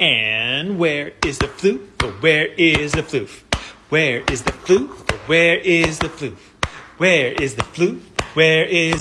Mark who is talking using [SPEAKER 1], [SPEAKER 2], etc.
[SPEAKER 1] And where is the floof? Where is the floof? Where is the floof? Where is the floof? Where is the floof? Where is